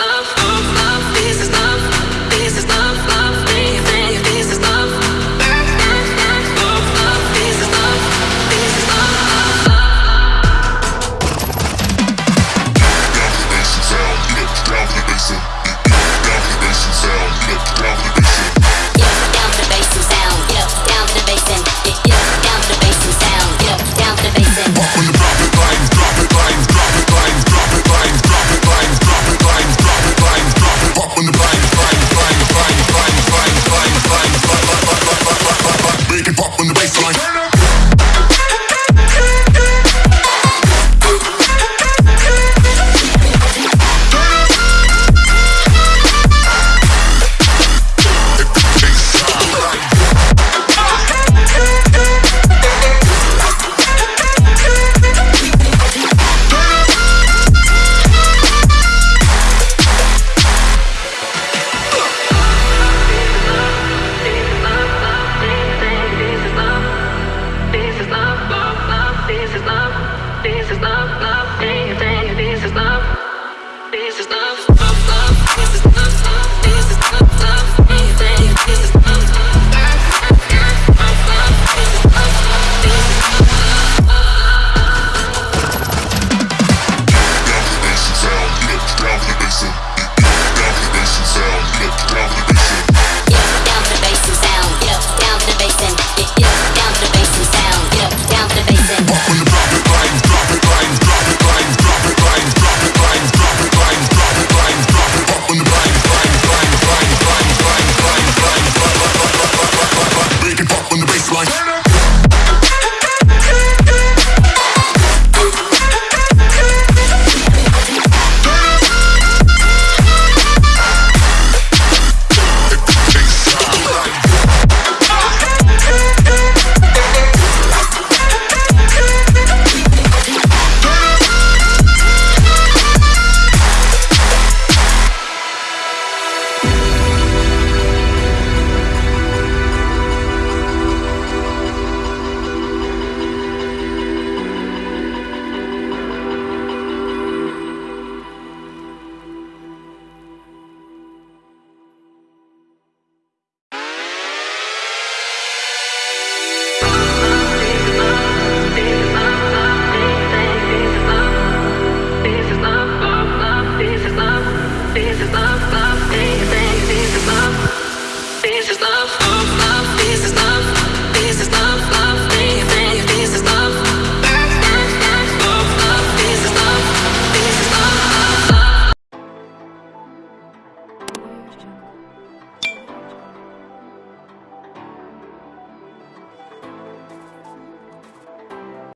love. Love.